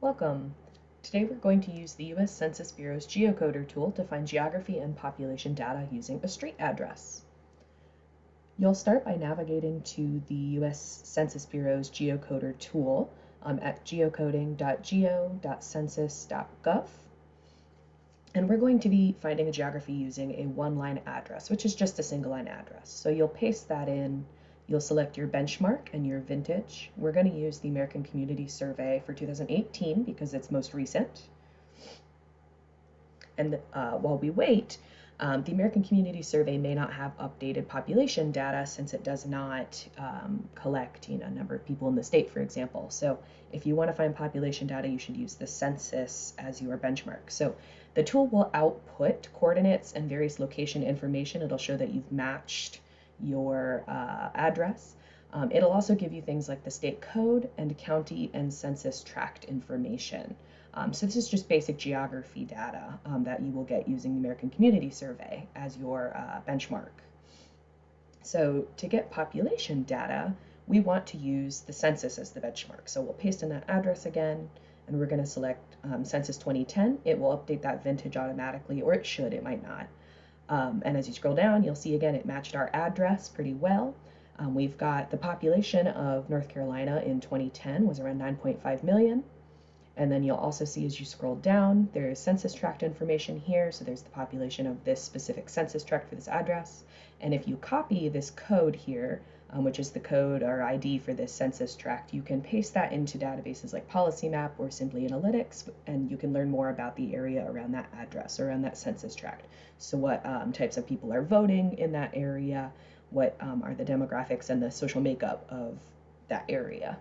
Welcome. Today we're going to use the U.S. Census Bureau's geocoder tool to find geography and population data using a street address. You'll start by navigating to the U.S. Census Bureau's geocoder tool um, at geocoding.geo.census.gov. And we're going to be finding a geography using a one-line address, which is just a single line address. So you'll paste that in You'll select your benchmark and your vintage. We're going to use the American Community Survey for 2018 because it's most recent. And uh, while we wait, um, the American Community Survey may not have updated population data since it does not um, collect you know, a number of people in the state, for example. So if you want to find population data, you should use the census as your benchmark. So the tool will output coordinates and various location information. It'll show that you've matched your uh, address. Um, it'll also give you things like the state code and county and census tract information. Um, so this is just basic geography data um, that you will get using the American Community Survey as your uh, benchmark. So to get population data, we want to use the census as the benchmark. So we'll paste in that address again, and we're going to select um, Census 2010. It will update that vintage automatically, or it should, it might not. Um, and as you scroll down, you'll see again it matched our address pretty well. Um, we've got the population of North Carolina in 2010 was around 9.5 million. And then you'll also see as you scroll down, there's census tract information here. So there's the population of this specific census tract for this address. And if you copy this code here, um, which is the code or ID for this census tract, you can paste that into databases like PolicyMap or Simply Analytics, and you can learn more about the area around that address around that census tract. So what um, types of people are voting in that area, what um, are the demographics and the social makeup of that area.